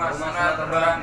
rumah sunat terbang